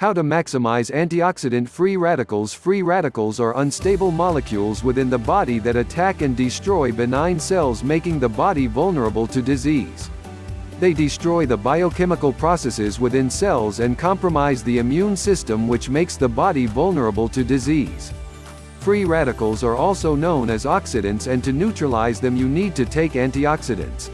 How to maximize antioxidant free radicals Free radicals are unstable molecules within the body that attack and destroy benign cells making the body vulnerable to disease. They destroy the biochemical processes within cells and compromise the immune system which makes the body vulnerable to disease. Free radicals are also known as oxidants and to neutralize them you need to take antioxidants.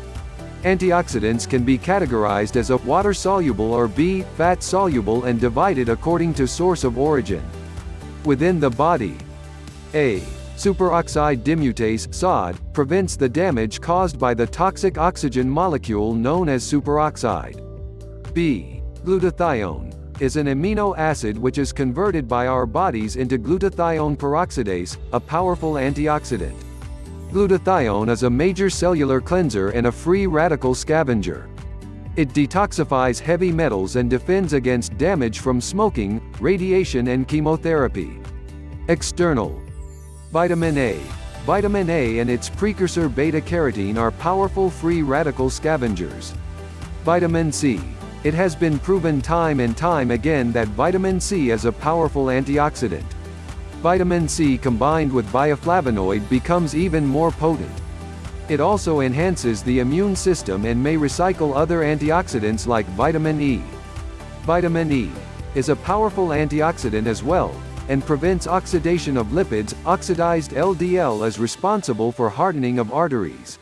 Antioxidants can be categorized as A water-soluble or B fat-soluble and divided according to source of origin. Within the body, A. Superoxide dismutase SOD, prevents the damage caused by the toxic oxygen molecule known as superoxide. B. Glutathione is an amino acid which is converted by our bodies into glutathione peroxidase, a powerful antioxidant. Glutathione is a major cellular cleanser and a free radical scavenger. It detoxifies heavy metals and defends against damage from smoking, radiation and chemotherapy. External. Vitamin A. Vitamin A and its precursor beta-carotene are powerful free radical scavengers. Vitamin C. It has been proven time and time again that vitamin C is a powerful antioxidant. Vitamin C combined with bioflavonoid becomes even more potent. It also enhances the immune system and may recycle other antioxidants like vitamin E. Vitamin E is a powerful antioxidant as well, and prevents oxidation of lipids, oxidized LDL is responsible for hardening of arteries.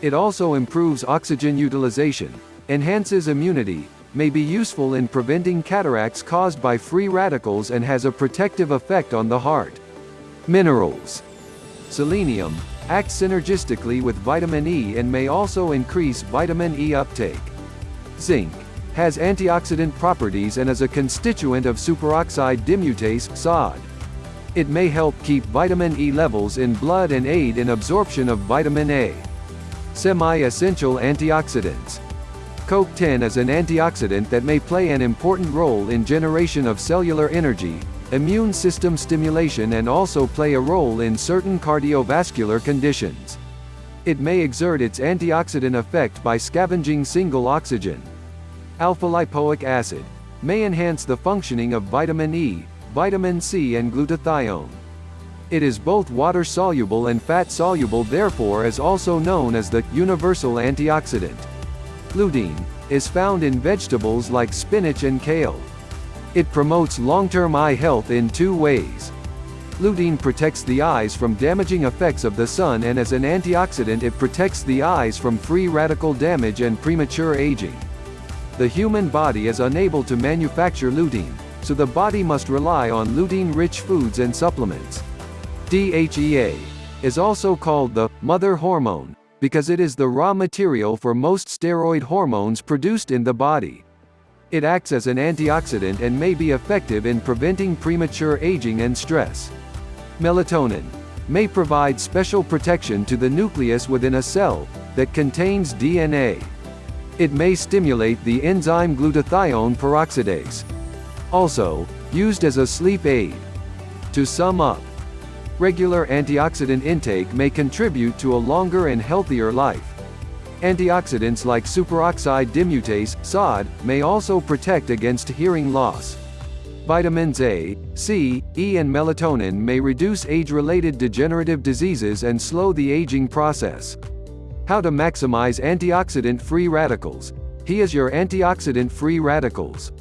It also improves oxygen utilization, enhances immunity, may be useful in preventing cataracts caused by free radicals and has a protective effect on the heart. Minerals. Selenium acts synergistically with vitamin E and may also increase vitamin E uptake. Zinc has antioxidant properties and is a constituent of superoxide dismutase SOD. It may help keep vitamin E levels in blood and aid in absorption of vitamin A. Semi-essential antioxidants CoQ10 is an antioxidant that may play an important role in generation of cellular energy, immune system stimulation and also play a role in certain cardiovascular conditions. It may exert its antioxidant effect by scavenging singlet oxygen. Alpha-lipoic acid may enhance the functioning of vitamin E, vitamin C and glutathione. It is both water-soluble and fat-soluble therefore is also known as the universal antioxidant. Lutein, is found in vegetables like spinach and kale. It promotes long-term eye health in two ways. Lutein protects the eyes from damaging effects of the sun and as an antioxidant it protects the eyes from free radical damage and premature aging. The human body is unable to manufacture lutein, so the body must rely on lutein-rich foods and supplements. DHEA is also called the mother hormone, because it is the raw material for most steroid hormones produced in the body. It acts as an antioxidant and may be effective in preventing premature aging and stress. Melatonin may provide special protection to the nucleus within a cell that contains DNA. It may stimulate the enzyme glutathione peroxidase. Also, used as a sleep aid. To sum up, regular antioxidant intake may contribute to a longer and healthier life. Antioxidants like superoxide dismutase, SOD, may also protect against hearing loss. Vitamins A, C, E and melatonin may reduce age-related degenerative diseases and slow the aging process. How to maximize antioxidant-free radicals. He is your antioxidant-free radicals.